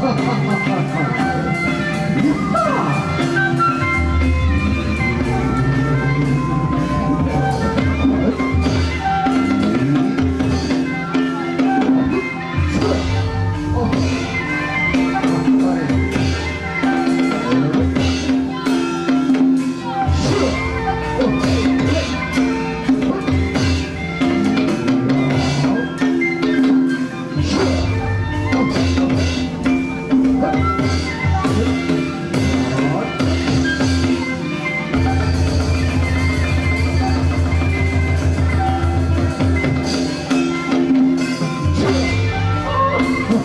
ハハハハ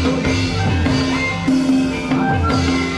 Thank you.